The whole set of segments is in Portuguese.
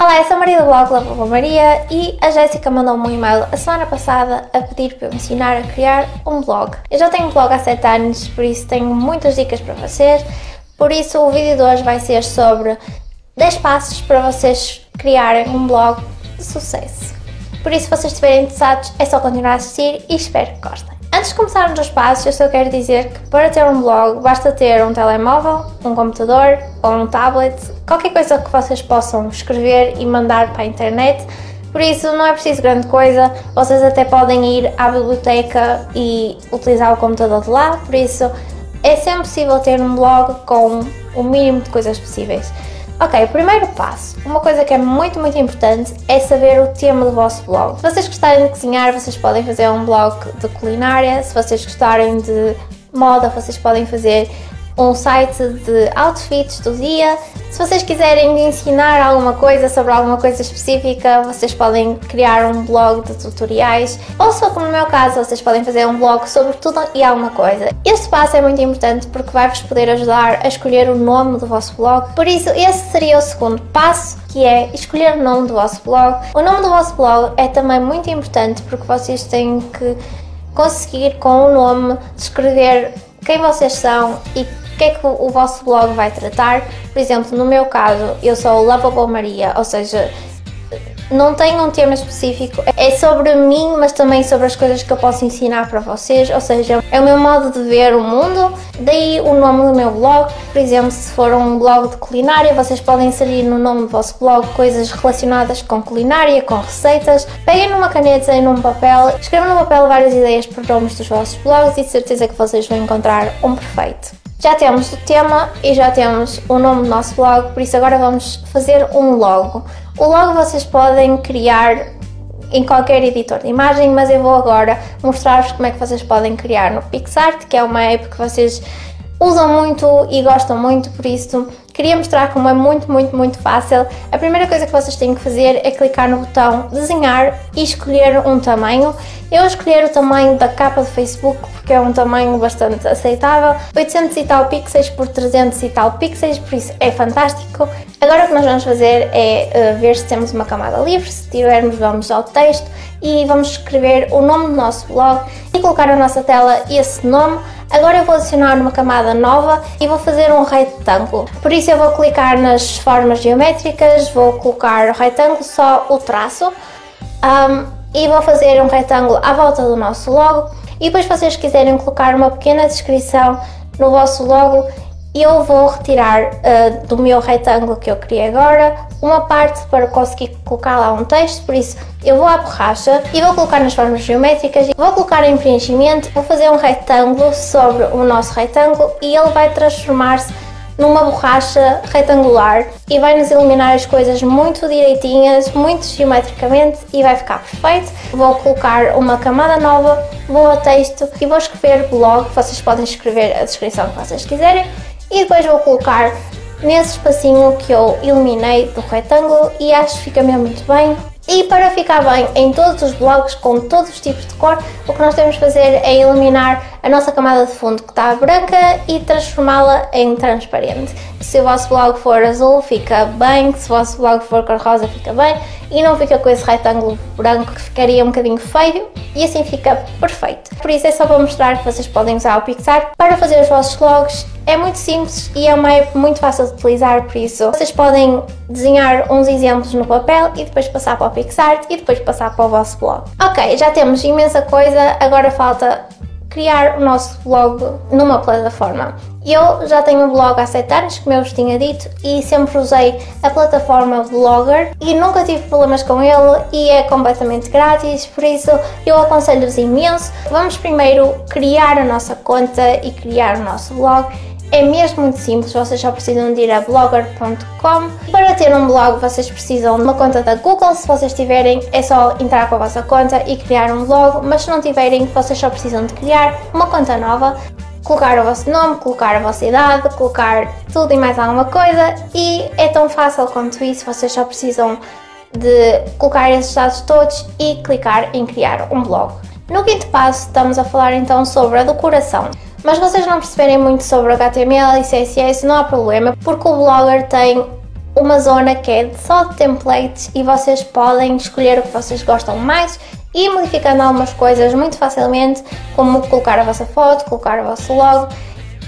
Olá, eu sou a Maria do blog Lava Maria e a Jéssica mandou-me um e-mail a semana passada a pedir para eu ensinar a criar um blog. Eu já tenho um blog há 7 anos, por isso tenho muitas dicas para vocês, por isso o vídeo de hoje vai ser sobre 10 passos para vocês criarem um blog de sucesso. Por isso, se vocês estiverem interessados, é só continuar a assistir e espero que gostem. Antes de começarmos os passos, eu só quero dizer que para ter um blog basta ter um telemóvel, um computador ou um tablet, qualquer coisa que vocês possam escrever e mandar para a internet. Por isso não é preciso grande coisa, vocês até podem ir à biblioteca e utilizar o computador de lá, por isso é sempre possível ter um blog com o mínimo de coisas possíveis. Ok, primeiro passo. Uma coisa que é muito, muito importante é saber o tema do vosso blog. Se vocês gostarem de cozinhar, vocês podem fazer um blog de culinária. Se vocês gostarem de moda, vocês podem fazer um site de outfits do dia. Se vocês quiserem ensinar alguma coisa sobre alguma coisa específica, vocês podem criar um blog de tutoriais. Ou se como no meu caso, vocês podem fazer um blog sobre tudo e alguma coisa. Este passo é muito importante porque vai-vos poder ajudar a escolher o nome do vosso blog. Por isso, esse seria o segundo passo, que é escolher o nome do vosso blog. O nome do vosso blog é também muito importante porque vocês têm que conseguir com o nome descrever quem vocês são e que é que o vosso blog vai tratar. Por exemplo, no meu caso, eu sou Lovable Maria, ou seja, não tenho um tema específico, é sobre mim, mas também sobre as coisas que eu posso ensinar para vocês, ou seja, é o meu modo de ver o mundo, daí o nome do meu blog. Por exemplo, se for um blog de culinária, vocês podem inserir no nome do vosso blog coisas relacionadas com culinária, com receitas. Peguem numa caneta e num papel, escrevam no papel várias ideias para nomes dos vossos blogs e de certeza que vocês vão encontrar um perfeito. Já temos o tema e já temos o nome do nosso blog, por isso agora vamos fazer um logo. O logo vocês podem criar em qualquer editor de imagem, mas eu vou agora mostrar-vos como é que vocês podem criar no PixArt, que é uma app que vocês usam muito e gostam muito, por isso queria mostrar como é muito, muito, muito fácil. A primeira coisa que vocês têm que fazer é clicar no botão desenhar e escolher um tamanho. Eu escolher o tamanho da capa do Facebook porque é um tamanho bastante aceitável, 800 e tal pixels por 300 e tal pixels, por isso é fantástico. Agora o que nós vamos fazer é uh, ver se temos uma camada livre, se tivermos vamos ao texto e vamos escrever o nome do nosso blog e colocar na nossa tela esse nome Agora eu vou adicionar uma camada nova e vou fazer um retângulo. Por isso eu vou clicar nas formas geométricas, vou colocar o retângulo, só o traço, um, e vou fazer um retângulo à volta do nosso logo. E depois vocês quiserem colocar uma pequena descrição no vosso logo, eu vou retirar uh, do meu retângulo que eu criei agora uma parte para conseguir colocar lá um texto, por isso eu vou à borracha e vou colocar nas formas geométricas, vou colocar em preenchimento, vou fazer um retângulo sobre o nosso retângulo e ele vai transformar-se numa borracha retangular e vai nos iluminar as coisas muito direitinhas, muito geometricamente e vai ficar perfeito. Vou colocar uma camada nova, vou a texto e vou escrever blog, vocês podem escrever a descrição que vocês quiserem e depois vou colocar nesse espacinho que eu iluminei do retângulo e acho que fica mesmo muito bem. E para ficar bem em todos os blogs com todos os tipos de cor, o que nós temos de fazer é iluminar a nossa camada de fundo que está branca e transformá-la em transparente. Se o vosso blog for azul fica bem, se o vosso blog for cor rosa fica bem e não fica com esse retângulo branco que ficaria um bocadinho feio e assim fica perfeito. Por isso é só para mostrar que vocês podem usar o Pixar para fazer os vossos blogs. É muito simples e é uma app muito fácil de utilizar, por isso vocês podem desenhar uns exemplos no papel e depois passar para o PixArt e depois passar para o vosso blog. Ok, já temos imensa coisa, agora falta criar o nosso blog numa plataforma. Eu já tenho um blog há 7 anos, como eu vos tinha dito, e sempre usei a plataforma Blogger e nunca tive problemas com ele e é completamente grátis, por isso eu aconselho-vos imenso. Vamos primeiro criar a nossa conta e criar o nosso blog é mesmo muito simples, vocês só precisam de ir a blogger.com. Para ter um blog vocês precisam de uma conta da Google, se vocês tiverem é só entrar com a vossa conta e criar um blog, mas se não tiverem vocês só precisam de criar uma conta nova, colocar o vosso nome, colocar a vossa idade, colocar tudo e mais alguma coisa e é tão fácil quanto isso, vocês só precisam de colocar esses dados todos e clicar em criar um blog. No quinto passo estamos a falar então sobre a decoração. Mas vocês não perceberem muito sobre HTML e CSS, não há problema, porque o Blogger tem uma zona que é só de templates e vocês podem escolher o que vocês gostam mais e modificando algumas coisas muito facilmente, como colocar a vossa foto, colocar o vosso logo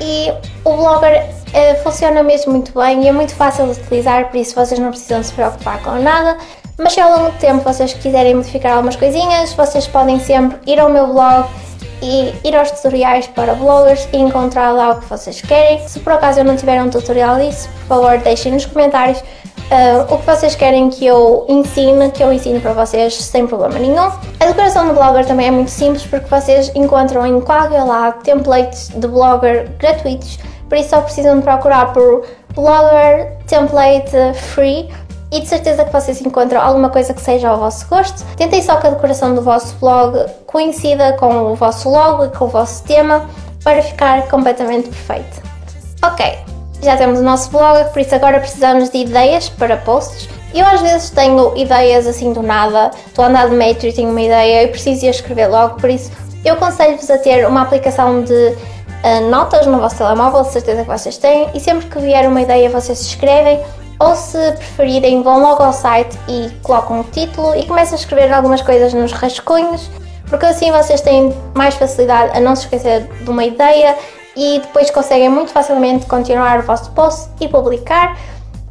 e o Blogger uh, funciona mesmo muito bem e é muito fácil de utilizar, por isso vocês não precisam se preocupar com nada. Mas se ao longo do tempo vocês quiserem modificar algumas coisinhas, vocês podem sempre ir ao meu blog e ir aos tutoriais para bloggers e encontrar lá o que vocês querem. Se por acaso eu não tiver um tutorial disso, por favor deixem nos comentários uh, o que vocês querem que eu ensine, que eu ensine para vocês sem problema nenhum. A decoração do Blogger também é muito simples porque vocês encontram em qualquer lado templates de Blogger gratuitos, por isso só precisam de procurar por Blogger Template Free e de certeza que vocês encontram alguma coisa que seja ao vosso gosto. Tentem só que a decoração do vosso blog coincida com o vosso logo e com o vosso tema para ficar completamente perfeito. Ok, já temos o nosso blog, por isso agora precisamos de ideias para posts. Eu às vezes tenho ideias assim do nada, estou a andar de metro e tenho uma ideia e preciso ir escrever logo, por isso eu aconselho-vos a ter uma aplicação de uh, notas no vosso telemóvel, de certeza que vocês têm, e sempre que vier uma ideia vocês escrevem ou se preferirem vão logo ao site e colocam o título e começam a escrever algumas coisas nos rascunhos, porque assim vocês têm mais facilidade a não se esquecer de uma ideia e depois conseguem muito facilmente continuar o vosso post e publicar.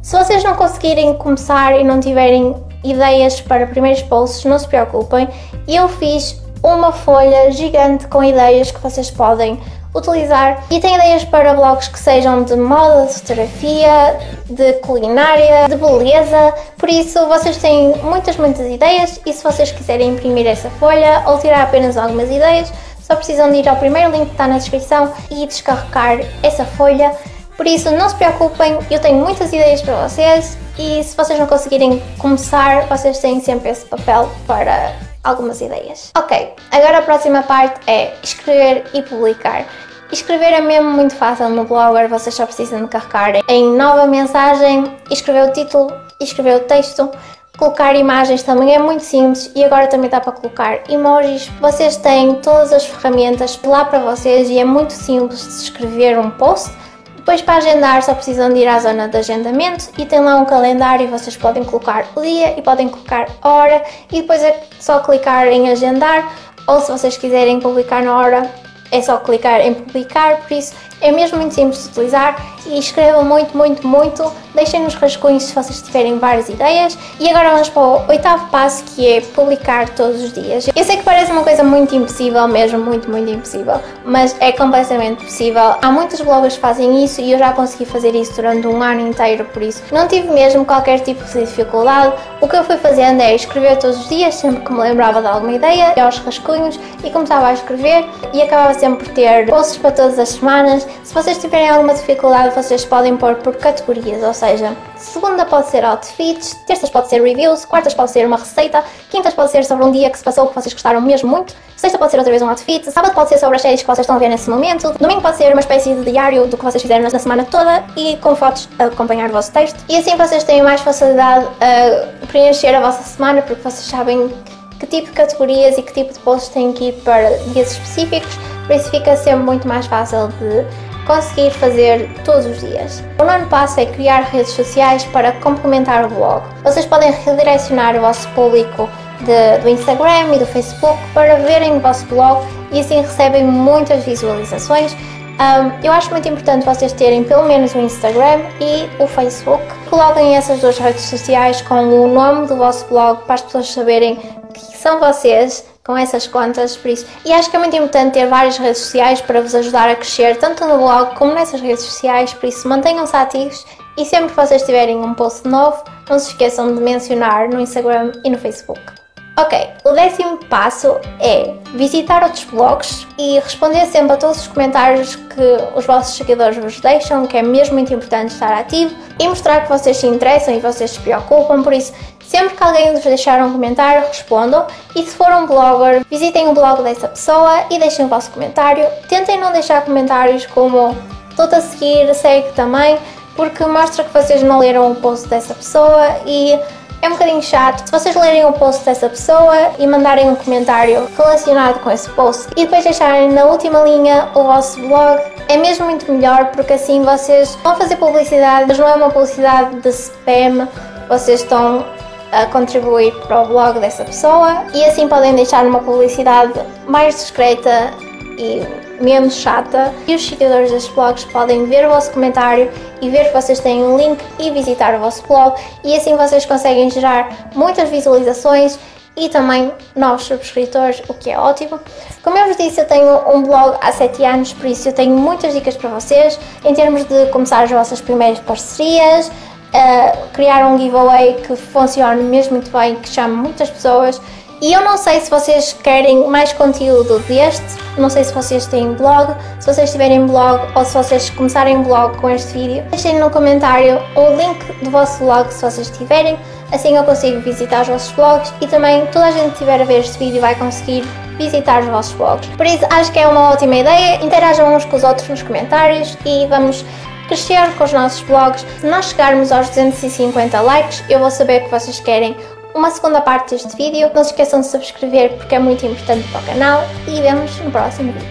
Se vocês não conseguirem começar e não tiverem ideias para primeiros posts, não se preocupem, eu fiz uma folha gigante com ideias que vocês podem utilizar e tem ideias para blogs que sejam de moda, de fotografia, de culinária, de beleza, por isso vocês têm muitas, muitas ideias e se vocês quiserem imprimir essa folha ou tirar apenas algumas ideias, só precisam de ir ao primeiro link que está na descrição e descarregar essa folha. Por isso, não se preocupem, eu tenho muitas ideias para vocês e se vocês não conseguirem começar, vocês têm sempre esse papel para algumas ideias. Ok, agora a próxima parte é escrever e publicar. Escrever é mesmo muito fácil no Blogger, vocês só precisam de carregar em nova mensagem, escrever o título, escrever o texto, colocar imagens também é muito simples e agora também dá para colocar emojis. Vocês têm todas as ferramentas lá para vocês e é muito simples de escrever um post depois para agendar só precisam de ir à zona de agendamento e tem lá um calendário e vocês podem colocar o dia e podem colocar a hora. E depois é só clicar em agendar ou se vocês quiserem publicar na hora é só clicar em publicar, por isso é mesmo muito simples de utilizar e escrevam muito, muito, muito. Deixem nos rascunhos se vocês tiverem várias ideias. E agora vamos para o oitavo passo que é publicar todos os dias. Eu sei que parece uma coisa muito impossível, mesmo muito, muito impossível, mas é completamente possível. Há muitos bloggers que fazem isso e eu já consegui fazer isso durante um ano inteiro, por isso não tive mesmo qualquer tipo de dificuldade. O que eu fui fazendo é escrever todos os dias, sempre que me lembrava de alguma ideia, ia aos rascunhos e começava a escrever e acabava sempre ter posts para todas as semanas se vocês tiverem alguma dificuldade, vocês podem pôr por categorias, ou seja, segunda pode ser outfits, terças pode ser reviews, quartas pode ser uma receita, quintas pode ser sobre um dia que se passou que vocês gostaram mesmo muito, sexta pode ser outra vez um outfit, sábado pode ser sobre as séries que vocês estão a ver nesse momento, domingo pode ser uma espécie de diário do que vocês fizeram na semana toda e com fotos a acompanhar o vosso texto. E assim vocês têm mais facilidade a preencher a vossa semana porque vocês sabem que tipo de categorias e que tipo de posts têm que ir para dias específicos, por isso fica sempre muito mais fácil de conseguir fazer todos os dias. O nono passo é criar redes sociais para complementar o blog. Vocês podem redirecionar o vosso público de, do Instagram e do Facebook para verem o vosso blog e assim recebem muitas visualizações. Um, eu acho muito importante vocês terem pelo menos o Instagram e o Facebook. Coloquem essas duas redes sociais com o nome do vosso blog para as pessoas saberem que são vocês com essas contas, por isso. E acho que é muito importante ter várias redes sociais para vos ajudar a crescer, tanto no blog como nessas redes sociais, por isso mantenham-se ativos e sempre que vocês tiverem um post novo, não se esqueçam de mencionar no Instagram e no Facebook. Ok, o décimo passo é visitar outros blogs e responder sempre a todos os comentários que os vossos seguidores vos deixam, que é mesmo muito importante estar ativo e mostrar que vocês se interessam e vocês se preocupam, por isso Sempre que alguém vos deixar um comentário, respondam. E se for um blogger, visitem o blog dessa pessoa e deixem o vosso comentário. Tentem não deixar comentários como estou-te a seguir, segue também, porque mostra que vocês não leram o post dessa pessoa e é um bocadinho chato. Se vocês lerem o post dessa pessoa e mandarem um comentário relacionado com esse post e depois deixarem na última linha o vosso blog, é mesmo muito melhor porque assim vocês vão fazer publicidade, mas não é uma publicidade de spam, vocês estão a contribuir para o blog dessa pessoa e assim podem deixar uma publicidade mais discreta e menos chata e os seguidores destes blogs podem ver o vosso comentário e ver que vocês têm um link e visitar o vosso blog e assim vocês conseguem gerar muitas visualizações e também novos subscritores, o que é ótimo. Como eu vos disse, eu tenho um blog há 7 anos, por isso eu tenho muitas dicas para vocês em termos de começar as vossas primeiras parcerias, uh, criar um giveaway que funcione mesmo muito bem, que chame muitas pessoas e eu não sei se vocês querem mais conteúdo deste, não sei se vocês têm blog, se vocês tiverem blog ou se vocês começarem blog com este vídeo. Deixem no comentário o link do vosso blog se vocês tiverem, assim eu consigo visitar os vossos blogs e também toda a gente que estiver a ver este vídeo vai conseguir visitar os vossos blogs. Por isso acho que é uma ótima ideia, interajam uns com os outros nos comentários e vamos crescer com os nossos blogs. Se nós chegarmos aos 250 likes, eu vou saber que vocês querem uma segunda parte deste vídeo. Não se esqueçam de subscrever porque é muito importante para o canal e vemos no próximo vídeo.